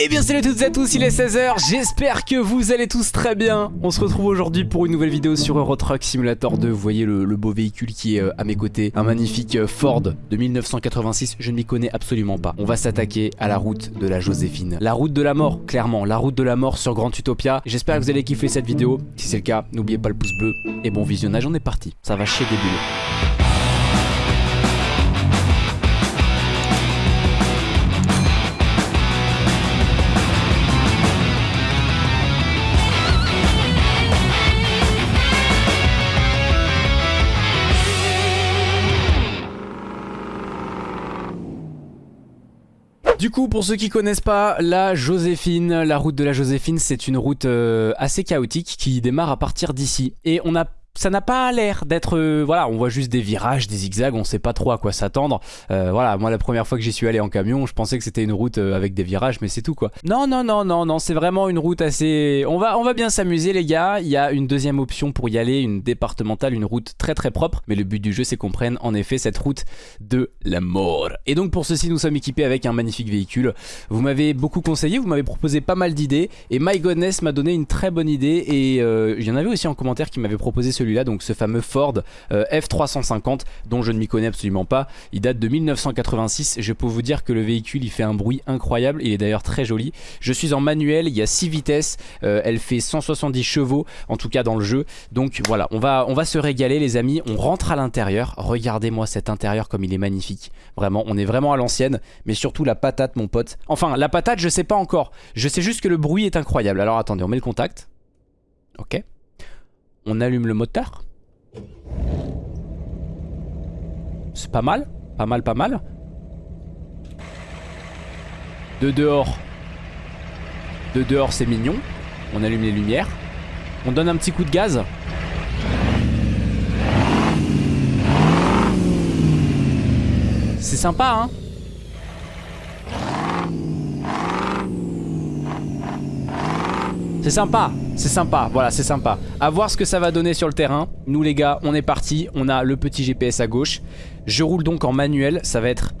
Eh bien salut à toutes et à tous, il est 16h, j'espère que vous allez tous très bien. On se retrouve aujourd'hui pour une nouvelle vidéo sur Euro Truck Simulator 2 Vous voyez le, beau véhicule qui est euh, à mes côtés. Un magnifique euh, Ford de 1986, je ne m'y connais absolument pas. On va s'attaquer à la route de la Joséphine. La route de la mort, clairement, la route de la mort sur Grand Utopia. J'espère que vous allez kiffer cette vidéo. Si c'est le cas, n'oubliez pas le pouce bleu Et bon visionnage, on est parti, ça va chier des bulles Du coup, pour ceux qui connaissent pas, la Joséphine, la route de la Joséphine, c'est une route euh, assez chaotique qui démarre à partir d'ici. Et on a ça n'a pas l'air d'être... Euh, voilà, on voit juste des virages, des zigzags, on sait pas trop à quoi s'attendre. Euh, voilà, moi la première fois que j'y suis allé en camion, je pensais que c'était une route euh, avec des virages, mais c'est tout quoi. Non, non, non, non, non, c'est vraiment une route assez... On va, on va bien s'amuser les gars. Il y a une deuxième option pour y aller, une départementale, une route très très propre. Mais le but du jeu, c'est qu'on prenne en effet cette route de la mort. Et donc pour ceci, nous sommes équipés avec un magnifique véhicule. Vous m'avez beaucoup conseillé, vous m'avez proposé pas mal d'idées. Et My Godness m'a donné une très bonne idée. Et il y en avait aussi en commentaire qui m'avait proposé celui là donc ce fameux Ford euh, F350 dont je ne m'y connais absolument pas. Il date de 1986. Je peux vous dire que le véhicule il fait un bruit incroyable. Il est d'ailleurs très joli. Je suis en manuel, il y a 6 vitesses. Euh, elle fait 170 chevaux en tout cas dans le jeu. Donc voilà, on va, on va se régaler les amis. On rentre à l'intérieur. Regardez-moi cet intérieur comme il est magnifique. Vraiment, on est vraiment à l'ancienne. Mais surtout la patate mon pote. Enfin, la patate je sais pas encore. Je sais juste que le bruit est incroyable. Alors attendez, on met le contact. Ok. On allume le moteur. C'est pas mal. Pas mal, pas mal. De dehors. De dehors, c'est mignon. On allume les lumières. On donne un petit coup de gaz. C'est sympa, hein C'est sympa, c'est sympa, voilà c'est sympa. A voir ce que ça va donner sur le terrain. Nous les gars, on est parti, on a le petit GPS à gauche. Je roule donc en manuel, ça va être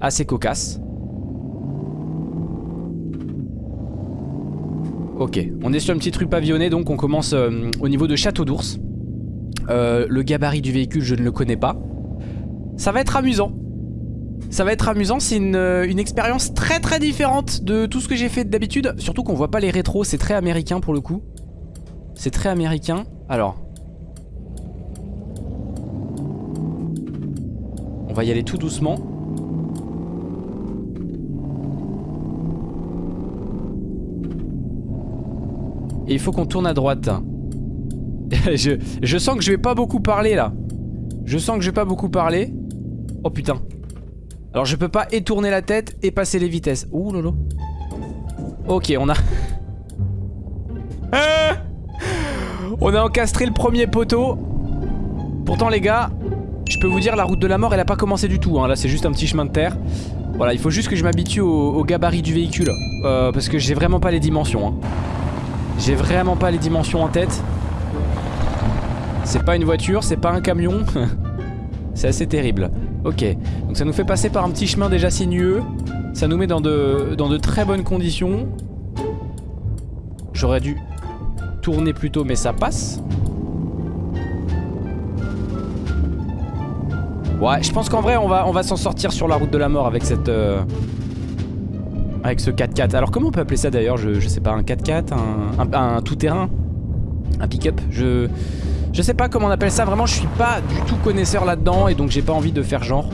assez cocasse. Ok, on est sur une petite rue pavillonnée donc on commence euh, au niveau de Château d'Ours euh, Le gabarit du véhicule je ne le connais pas. Ça va être amusant ça va être amusant, c'est euh, une, expérience très très différente de tout ce que j'ai fait d'habitude. Surtout qu'on voit pas les rétros, c'est très américain pour le coup. C'est très américain. Alors. On va y aller tout doucement. Et il faut qu'on tourne à droite. je, je sens que je vais pas beaucoup parler là. Je sens que je vais pas beaucoup parler. Oh putain. Alors je peux pas étourner la tête et passer les vitesses. Ouh lolo. Ok, on a... on a encastré le premier poteau. Pourtant les gars, je peux vous dire la route de la mort elle a pas commencé du tout. Hein. Là c'est juste un petit chemin de terre. Voilà, il faut juste que je m'habitue au, gabarit du véhicule. Euh, parce que j'ai vraiment pas les dimensions. Hein. J'ai vraiment pas les dimensions en tête. C'est pas une voiture, c'est pas un camion. c'est assez terrible. Ok, donc ça nous fait passer par un petit chemin déjà sinueux. Ça nous met dans de, dans de très bonnes conditions. J'aurais dû tourner plus tôt, mais ça passe. Ouais, je pense qu'en vrai, on va, on va s'en sortir sur la route de la mort avec cette... Euh, avec ce 4x4. Alors comment on peut appeler ça d'ailleurs? Je, sais pas, un 4x4, un, un tout-terrain? Un pick-up? Je... Je sais pas comment on appelle ça, vraiment je suis pas du tout connaisseur là-dedans et donc j'ai pas envie de faire genre.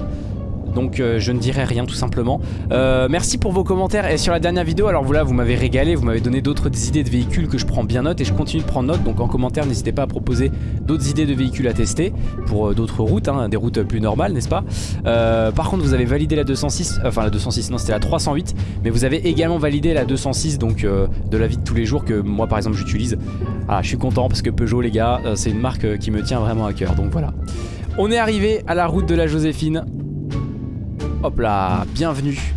Donc euh, je ne dirai rien tout simplement. Euh, Merci pour vos commentaires. Et sur la dernière vidéo alors voilà vous m'avez régalé Vous m'avez donné d'autres idées de véhicules que je prends bien note Et je continue de prendre note. Donc en commentaire n'hésitez pas à proposer d'autres idées de véhicules à tester Pour euh, d'autres routes hein, Des routes plus normales n'est-ce pas? Par contre vous avez validé la 206 Enfin la 206 non c'était la 308 Mais vous avez également validé la 206 Donc de la vie de tous les jours que moi par exemple j'utilise. Ah je suis content parce que Peugeot les gars C'est une marque qui me tient vraiment à cœur. Donc voilà. On est arrivé à la route de la Joséphine Hop là, bienvenue.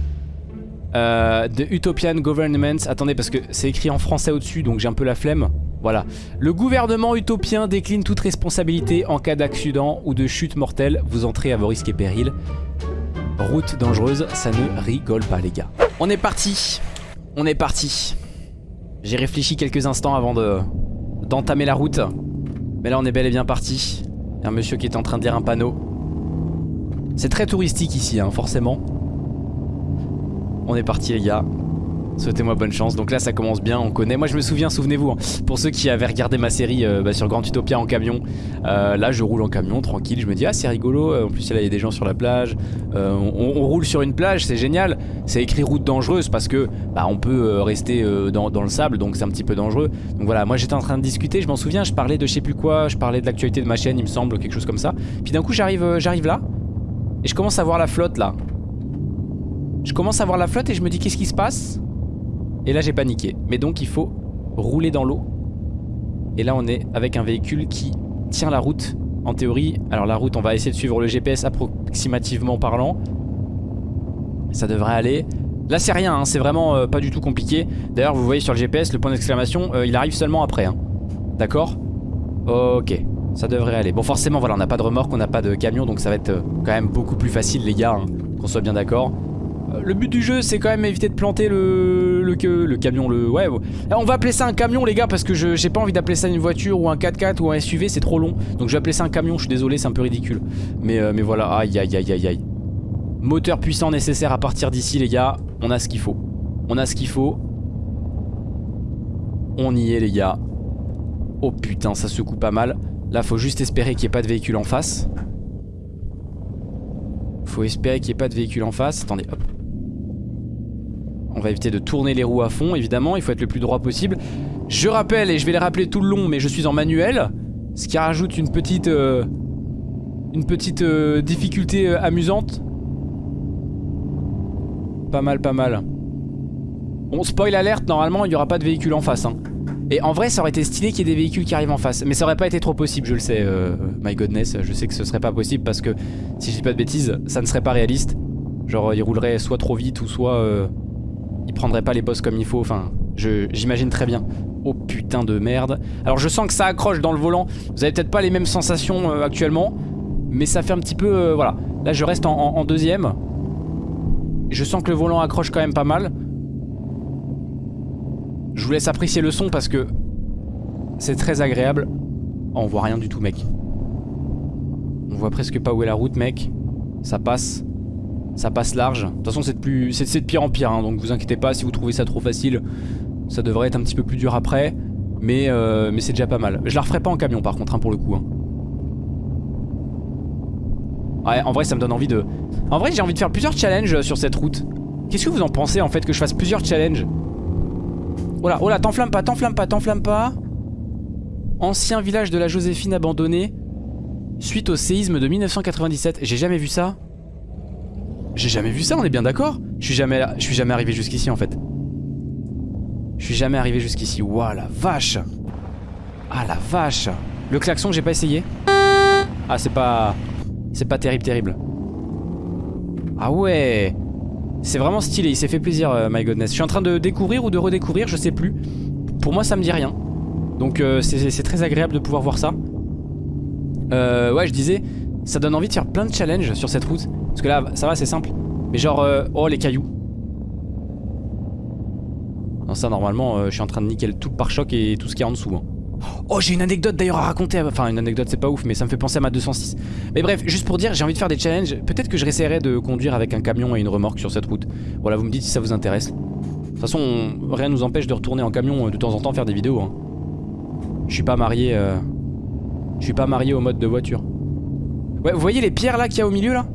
Euh, The Utopian Government. Attendez, parce que c'est écrit en français au-dessus, donc j'ai un peu la flemme. Voilà. Le gouvernement utopien décline toute responsabilité en cas d'accident ou de chute mortelle. Vous entrez à vos risques et périls. Route dangereuse, ça ne rigole pas les gars. On est parti. On est parti. J'ai réfléchi quelques instants avant de d'entamer la route. Mais là on est bel et bien parti. Il y a un monsieur qui est en train de lire un panneau. C'est très touristique ici, hein, forcément. On est parti les gars. Souhaitez-moi bonne chance. Donc là ça commence bien, on connaît. Moi je me souviens, souvenez-vous, hein, pour ceux qui avaient regardé ma série euh, bah, sur Grand Utopia en camion, euh, là je roule en camion tranquille, je me dis ah c'est rigolo, en plus là il y a des gens sur la plage, euh, on, roule sur une plage, c'est génial. C'est écrit route dangereuse parce que bah, on peut rester dans, dans, le sable donc c'est un petit peu dangereux. Donc voilà, moi j'étais en train de discuter, je m'en souviens, je parlais de je sais plus quoi, je parlais de l'actualité de ma chaîne il me semble, quelque chose comme ça. Puis d'un coup j'arrive j'arrive là et je commence à voir la flotte là. Je commence à voir la flotte et je me dis qu'est-ce qui se passe? Et là j'ai paniqué. Mais donc il faut rouler dans l'eau. Et là on est avec un véhicule qui tient la route en théorie. Alors la route on va essayer de suivre le GPS approximativement parlant. Ça devrait aller. Là c'est rien, hein, c'est vraiment euh, pas du tout compliqué. D'ailleurs vous voyez sur le GPS le point d'exclamation, euh, il arrive seulement après. Hein. D'accord? Ok, ça devrait aller. Bon forcément voilà on n'a pas de remorque, on n'a pas de camion donc ça va être euh, quand même beaucoup plus facile les gars, hein, qu'on soit bien d'accord. Euh, le but du jeu c'est quand même éviter de planter le, le, camion, le... Ouais, on va appeler ça un camion les gars parce que j'ai pas envie d'appeler ça une voiture ou un 4x4 ou un SUV, c'est trop long. Donc je vais appeler ça un camion, je suis désolé, c'est un peu ridicule. Mais, euh, mais voilà, aïe aïe aïe aïe aïe. Moteur puissant nécessaire à partir d'ici les gars, on a ce qu'il faut. On a ce qu'il faut. On y est les gars. Oh putain, ça secoue pas mal. Là, faut juste espérer qu'il n'y ait pas de véhicule en face. Faut espérer qu'il n'y ait pas de véhicule en face. Attendez, hop. On va éviter de tourner les roues à fond, évidemment. Il faut être le plus droit possible. Je rappelle, et je vais les rappeler tout le long, mais je suis en manuel. Ce qui rajoute une petite... Euh, une petite euh, difficulté euh, amusante. Pas mal, pas mal. Bon, spoil alerte, normalement, il n'y aura pas de véhicule en face. Hein. Et en vrai, ça aurait été stylé qu'il y ait des véhicules qui arrivent en face. Mais ça aurait pas été trop possible, je le sais, my godness. Je sais que ce serait pas possible parce que, si je dis pas de bêtises, ça ne serait pas réaliste. Genre, il roulerait soit trop vite ou soit il prendrait pas les boss comme il faut, enfin, j'imagine très bien. Oh putain de merde. Alors je sens que ça accroche dans le volant. Vous avez peut-être pas les mêmes sensations euh, actuellement. Mais ça fait un petit peu... Euh, voilà. Là je reste en, deuxième. Je sens que le volant accroche quand même pas mal. Je vous laisse apprécier le son parce que c'est très agréable. Oh, on voit rien du tout mec. On voit presque pas où est la route mec. Ça passe. Ça passe large. De toute façon, c'est de, pire en pire, hein, donc vous inquiétez pas si vous trouvez ça trop facile. Ça devrait être un petit peu plus dur après, mais, euh, mais c'est déjà pas mal. Je la referai pas en camion par contre, hein, pour le coup. Hein. Ouais, en vrai, ça me donne envie de... En vrai, j'ai envie de faire plusieurs challenges sur cette route. Qu'est-ce que vous en pensez, en fait, que je fasse plusieurs challenges? Oh là, oh là, t'enflamme pas, t'enflamme pas, t'enflamme pas. Ancien village de la Joséphine abandonné suite au séisme de 1997. J'ai jamais vu ça. J'ai jamais vu ça, on est bien d'accord Je suis jamais, arrivé jusqu'ici en fait. Je suis jamais arrivé jusqu'ici. Waouh la vache Ah la vache Le klaxon j'ai pas essayé Ah c'est pas... C'est pas terrible terrible. Ah ouais C'est vraiment stylé, il s'est fait plaisir euh, my goodness. Je suis en train de découvrir ou de redécouvrir, je sais plus. Pour moi ça me dit rien. Donc euh, c'est très agréable de pouvoir voir ça. Euh, ouais je disais, ça donne envie de faire plein de challenges sur cette route. Parce que là, ça va, c'est simple. Mais genre, euh, oh les cailloux. Non, ça normalement, je suis en train de nickel tout le pare-choc et tout ce qui est en dessous. Hein. Oh, j'ai une anecdote d'ailleurs à raconter. Enfin, une anecdote, c'est pas ouf, mais ça me fait penser à ma 206. Mais bref, juste pour dire, j'ai envie de faire des challenges. Peut-être que je réessayerai de conduire avec un camion et une remorque sur cette route. Voilà, vous me dites si ça vous intéresse. De toute façon, rien nous empêche de retourner en camion euh, de temps en temps faire des vidéos. Hein. Je suis pas marié. Je suis pas marié au mode de voiture. Ouais, vous voyez les pierres là qu'il y a au milieu là?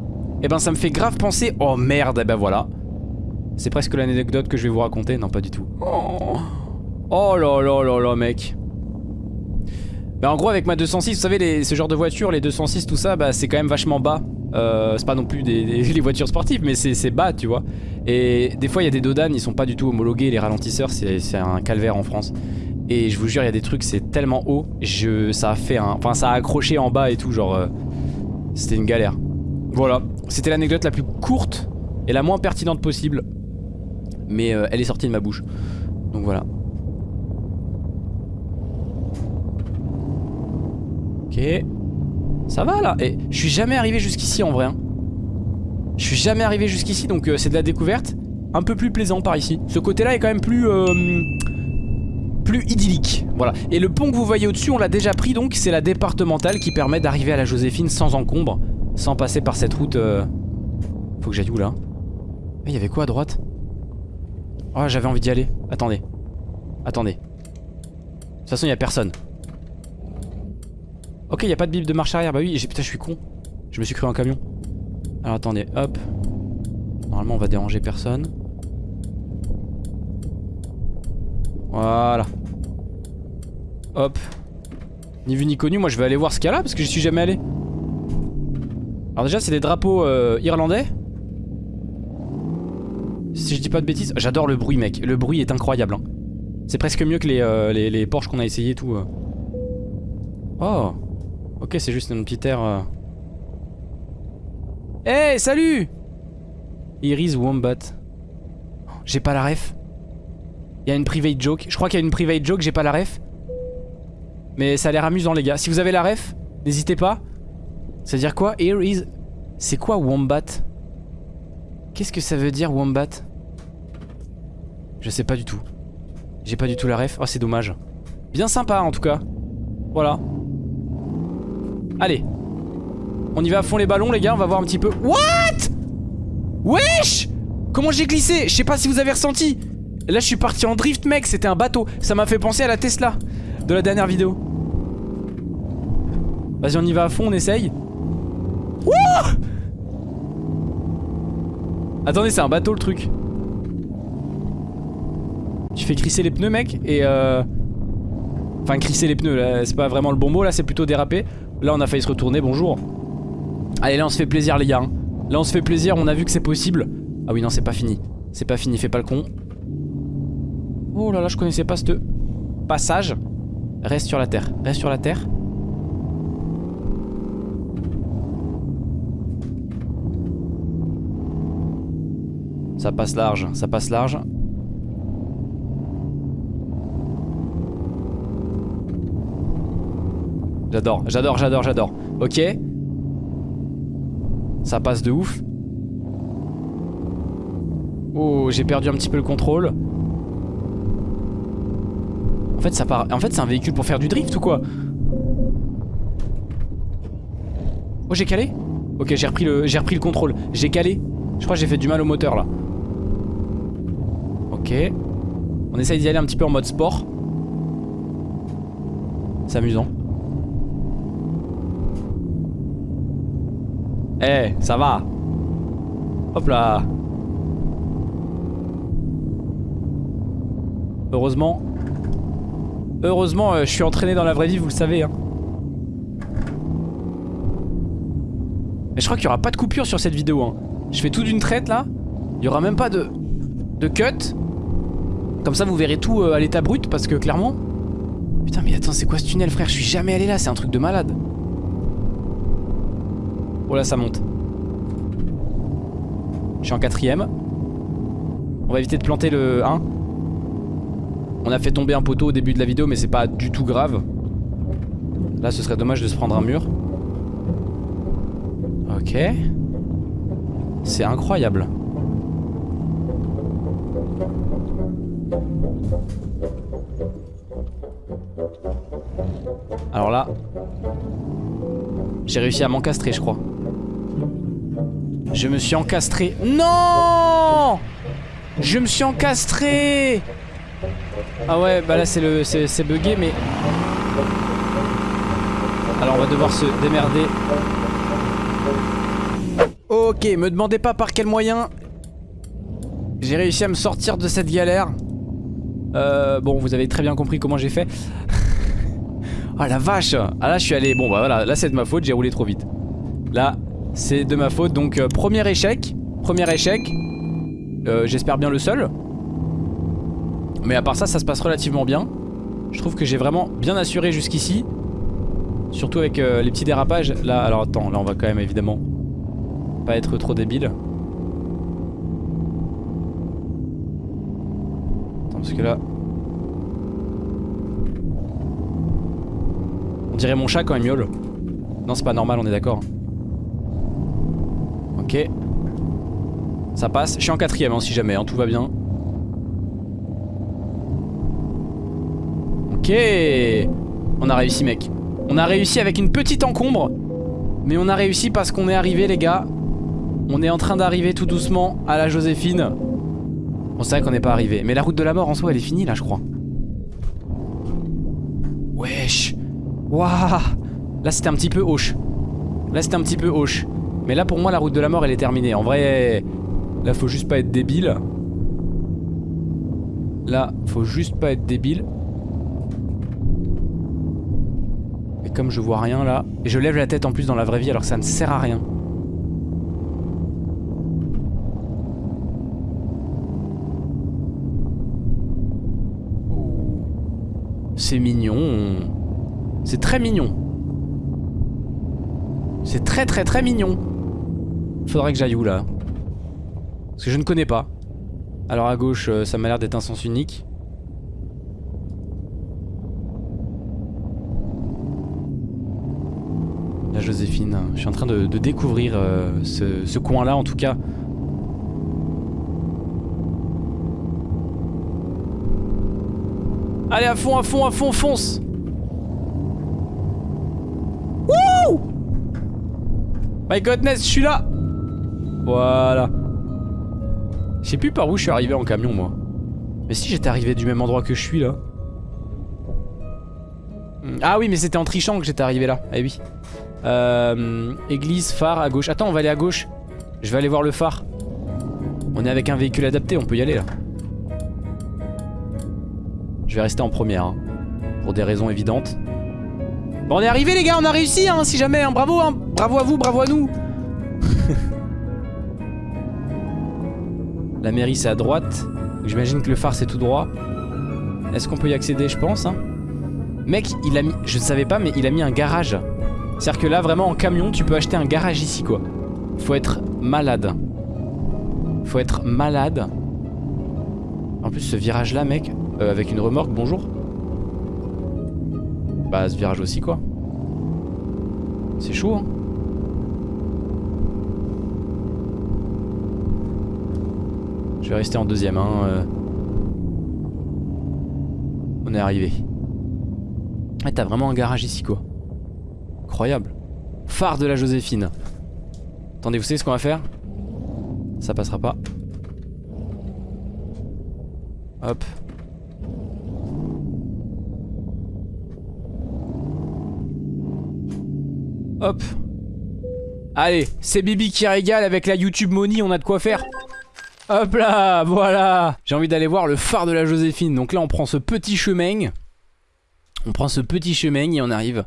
Eh ben ça me fait grave penser... Oh merde, et eh ben voilà. C'est presque l'anecdote que je vais vous raconter. Non, pas du tout. Oh, oh là là là là, mec. Bah en gros avec ma 206, vous savez ce genre de voiture, les 206 tout ça, bah c'est quand même vachement bas. Euh, c'est pas non plus des, les voitures sportives mais c'est bas tu vois. Et des fois il y a des dodanes, ils sont pas du tout homologués, les ralentisseurs c'est un calvaire en France. Et je vous jure il y a des trucs c'est tellement haut, je, ça a fait un... Enfin ça a accroché en bas et tout genre... Euh, C'était une galère. Voilà, c'était l'anecdote la plus courte et la moins pertinente possible. Mais euh, elle est sortie de ma bouche. Donc voilà. Ok. Ça va là Et je suis jamais arrivé jusqu'ici en vrai. Hein. Je suis jamais arrivé jusqu'ici donc euh, c'est de la découverte. un peu plus plaisant par ici. Ce côté-là est quand même plus... Euh, plus idyllique. Voilà. Et le pont que vous voyez au-dessus, on l'a déjà pris donc. C'est la départementale qui permet d'arriver à la Joséphine sans encombre. Sans passer par cette route... Euh, faut que j'aille où là? Il y avait quoi à droite? Oh, j'avais envie d'y aller. Attendez. Attendez. De toute façon, il y a personne. Ok, il a pas de bip de marche arrière. Bah oui, putain, je suis con. Je me suis cru un camion. Alors attendez, hop. Normalement, on va déranger personne. Voilà. Hop. Ni vu ni connu, moi je vais aller voir ce qu'il y a là parce que j'y suis jamais allé. Alors déjà, c'est des drapeaux euh, irlandais. Si je dis pas de bêtises, j'adore le bruit, mec. Le bruit est incroyable. Hein. C'est presque mieux que les, euh, les, qu'on a essayé et tout. Euh. Oh. Ok, c'est juste une petite air. Eh, hey, salut Iris Wombat. J'ai pas la ref. Il y a une private joke. Je crois qu'il y a une private joke, j'ai pas la ref. Mais ça a l'air amusant, les gars. Si vous avez la ref, n'hésitez pas. Ça veut dire quoi? Here is... C'est quoi Wombat? Qu'est-ce que ça veut dire Wombat? Je sais pas du tout. J'ai pas du tout la ref. Oh, c'est dommage. Bien sympa, en tout cas. Voilà. Allez. On y va à fond les ballons, les gars. On va voir un petit peu. What? Wesh? Comment j'ai glissé? Je sais pas si vous avez ressenti. Là, je suis parti en drift, mec. C'était un bateau. Ça m'a fait penser à la Tesla de la dernière vidéo. Vas-y, on y va à fond, on essaye. Wouh Attendez, c'est un bateau le truc. Tu fais crisser les pneus, mec, et euh... Enfin, crisser les pneus, là, c'est pas vraiment le bon mot, là, c'est plutôt déraper. Là, on a failli se retourner, bonjour. Allez, là, on se fait plaisir, les gars. Hein. Là, on se fait plaisir, on a vu que c'est possible. Ah oui, non, c'est pas fini. C'est pas fini, fais pas le con. Oh là là, je connaissais pas ce passage. Reste sur la terre, reste sur la terre. Ça passe large, ça passe large. J'adore, j'adore, j'adore, j'adore. Ok. Ça passe de ouf. Oh, j'ai perdu un petit peu le contrôle. En fait, ça part... en fait c'est un véhicule pour faire du drift ou quoi? Oh, j'ai calé? Ok, j'ai repris, le... repris le contrôle. J'ai calé. Je crois que j'ai fait du mal au moteur là. Ok. On essaye d'y aller un petit peu en mode sport. C'est amusant. Eh, ça va. Hop là. Heureusement. Heureusement, euh, je suis entraîné dans la vraie vie, vous le savez. Hein. Mais je crois qu'il n'y aura pas de coupure sur cette vidéo. Hein. Je fais tout d'une traite là. Il n'y aura même pas de, de cut. Comme ça, vous verrez tout euh, à l'état brut parce que clairement... Putain, mais attends, c'est quoi ce tunnel, frère? Je suis jamais allé là, c'est un truc de malade. Oh là ça monte. Je suis en quatrième. On va éviter de planter le 1. On a fait tomber un poteau au début de la vidéo mais c'est pas du tout grave. Là ce serait dommage de se prendre un mur. Ok. C'est incroyable. Alors là, j'ai réussi à m'encastrer je crois. Je me suis encastré. Non Je me suis encastré Ah ouais, bah là c'est le c'est bugué mais... Alors on va devoir se démerder. Ok, me demandez pas par quel moyen j'ai réussi à me sortir de cette galère. Euh, bon, vous avez très bien compris comment j'ai fait. Ah la vache Ah là je suis allé... Bon bah voilà, là c'est de ma faute, j'ai roulé trop vite. Là, c'est de ma faute. Donc euh, premier échec. Premier échec. Euh, j'espère bien le seul. Mais à part ça, ça se passe relativement bien. Je trouve que j'ai vraiment bien assuré jusqu'ici. Surtout avec euh, les petits dérapages. Là, alors attends, là on va quand même évidemment pas être trop débile. Attends, parce que là... On dirait mon chat quand il miaule. Non, c'est pas normal, on est d'accord. Ok. Ça passe. Je suis en quatrième hein, si jamais, hein, tout va bien. Ok. On a réussi mec. On a réussi avec une petite encombre. Mais on a réussi parce qu'on est arrivé les gars. On est en train d'arriver tout doucement à la Joséphine. On sait qu'on n'est pas arrivé. Mais la route de la mort en soi elle est finie là je crois. Wesh. Waouh. Là c'était un petit peu hoche. Là c'était un petit peu hoche. Mais là pour moi la route de la mort elle est terminée. En vrai, là faut juste pas être débile. Là faut juste pas être débile. Et comme je vois rien là, et je lève la tête en plus dans la vraie vie alors que ça ne sert à rien. C'est mignon. C'est très mignon. C'est très très très mignon. Faudrait que j'aille où là Parce que je ne connais pas. Alors à gauche, euh, ça m'a l'air d'être un sens unique. La Joséphine. Je suis en train de, découvrir euh, ce, ce coin-là en tout cas. Allez à fond, à fond, à fond, fonce Wouh My godness, je suis là Voilà. Je sais plus par où je suis arrivé en camion moi. Mais si j'étais arrivé du même endroit que je suis là. Hmm. Ah oui mais c'était en trichant que j'étais arrivé là. Eh oui. Euh, église, phare à gauche. Attends on va aller à gauche. Je vais aller voir le phare. On est avec un véhicule adapté, on peut y aller là. Je vais rester en première, hein, pour des raisons évidentes. Bon, on est arrivé les gars, on a réussi, hein, si jamais, hein, bravo, hein, bravo à vous, bravo à nous. La mairie c'est à droite, j'imagine que le phare c'est tout droit. Est-ce qu'on peut y accéder, je pense hein? Mec, il a mis, je ne savais pas, mais il a mis un garage. C'est-à-dire que là, vraiment, en camion, tu peux acheter un garage ici, quoi. Faut être malade. Faut être malade. En plus, ce virage-là, mec, euh, avec une remorque, bonjour. Bah, ce virage aussi, quoi. C'est chaud, hein. Je vais rester en deuxième, hein. Euh. On est arrivé. Ah, t'as vraiment un garage ici, quoi. Incroyable. Phare de la Joséphine. Attendez, vous savez ce qu'on va faire? Ça passera pas. Hop. Hop. Allez, c'est Bibi qui régale avec la YouTube Money, on a de quoi faire. Hop là, voilà. J'ai envie d'aller voir le phare de la Joséphine. Donc là, on prend ce petit chemin. On prend ce petit chemin et on arrive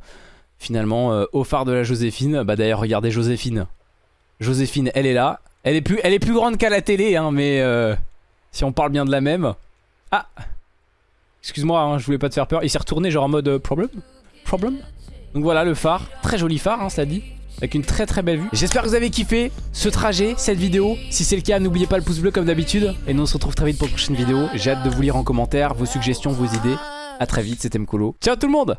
finalement euh, au phare de la Joséphine. Bah d'ailleurs, regardez Joséphine. Joséphine, elle est là. Elle est plus, grande qu'à la télé, hein, mais euh, si on parle bien de la même. Ah Excuse-moi, hein, je voulais pas te faire peur. Il s'est retourné genre en mode euh, Problem donc voilà le phare, très joli phare hein, ça dit avec une très très belle vue. J'espère que vous avez kiffé ce trajet, cette vidéo. Si c'est le cas, n'oubliez pas le pouce bleu comme d'habitude. Et nous on se retrouve très vite pour une prochaine vidéo. J'ai hâte de vous lire en commentaire vos suggestions, vos idées. A très vite, c'était Mkolo. Ciao tout le monde